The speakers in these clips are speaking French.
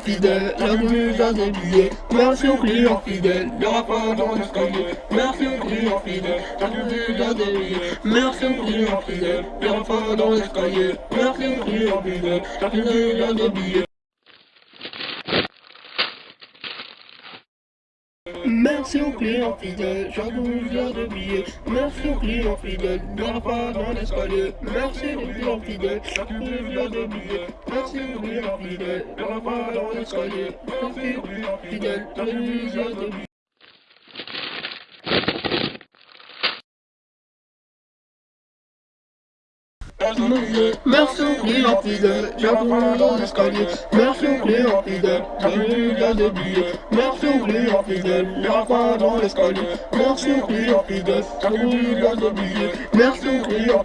fidèle, la. Merci au client fidèle, le rapport dans l'escalier. Merci au client fidèle, la à des billets. Merci au client fidèle, le rapport dans l'escalier. Merci au client fidèle, la mise à des billets. Merci aux clients fidèles, j'abuse de billets. Merci aux clients fidèles, ne pas dans l'escalier. Merci aux clients fidèles, j'abuse de billets. Merci aux clients fidèles, ne pas dans l'escalier. Merci aux clients fidèles, j'abuse de billets. Merci aux clients fidèles, j'abonne dans l'escalier. Merci aux clients fidèles, j'abonne dans des billets. Merci aux clients fidèles, j'abonne dans l'escalier. Merci aux clients fidèles, j'abonne dans des billets. Merci aux clients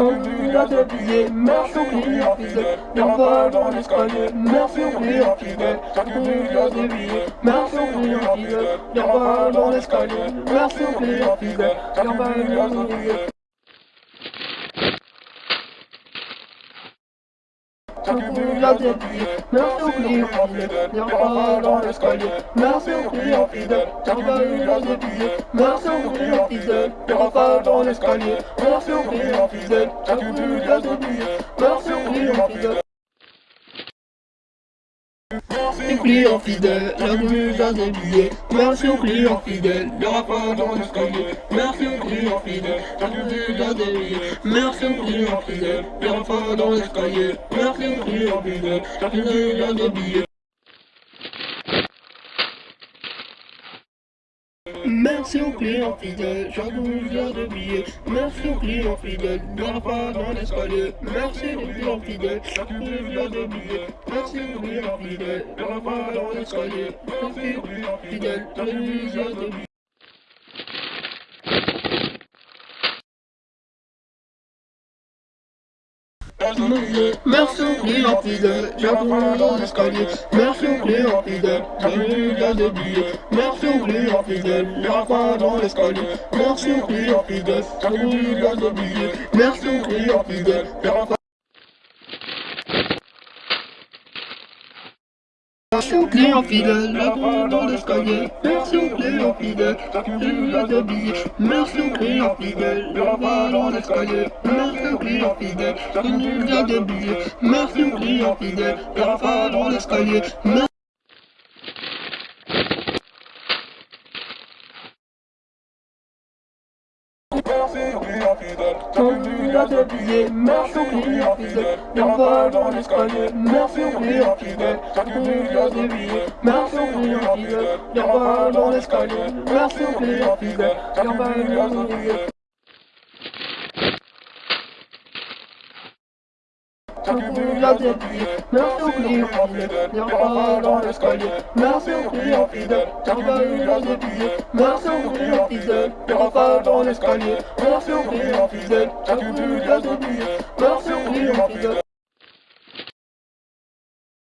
fidèles, j'abonne dans des billets. Merci aux clients fidèles, j'abonne dans l'escalier. Merci dans des billets. Merci fidèles, j'abonne dans l'escalier. Merci fidèles, j'abonne dans des billets. Merci aux clients fidèles, j'abonne dans l'escalier. Merci aux clients fidèles, j'abonne dans des billets. Merci aux clients fidèles, j'abonne dans l'escalier. Merci aux clients fidèles, j'abonne dans des billets. Merci aux clients fidèles. Aux clients fidèles, la à des billets. Merci aux clients fidèles, le rapport dans l'escalier. Merci aux clients fidèles, la à des billets. Merci aux clients fidèles, le rapport dans l'escalier. Merci aux clients fidèles, la mise à des Merci aux clients fidèles, j'abuse de billets. Merci aux clients fidèles, ne pas dans l'escalier. Merci aux clients fidèles, j'abuse de billets. Merci aux clients fidèles, ne pas dans l'escalier. Merci aux clients fidèles, j'abuse de billets. Merci aux clients fidèles, j'abonne dans l'escalier. Merci aux clients fidèles, j'abonne dans des billets. Merci aux clients fidèles, j'abonne dans l'escalier. Merci aux clients fidèles, j'abonne dans des billets. Merci aux clients fidèles, Merci aux clients fidèles, j'abonne dans l'escalier. Merci aux clients fidèles, j'abonne des billets. Merci aux clients fidèles, j'abonne dans l'escalier. Merci aux clients fidèles, j'abonne des billets. Merci aux clients fidèles, j'abonne dans l'escalier. Merci fidèles, j'abonne des billets. Merci aux clients fidèles, j'abonne dans l'escalier. Merci aux clients fidèles, j'abonne des billets. Merci aux clients fidèles, j'abonne dans l'escalier. Merci dans des billets. Merci aux clients fidèles, j'abonne dans l'escalier. Merci aux clients fidèles, j'abonne dans des billets. Merci aux clients fidèles, j'abonne dans l'escalier. Dans des billets. Merci aux clients fidèles.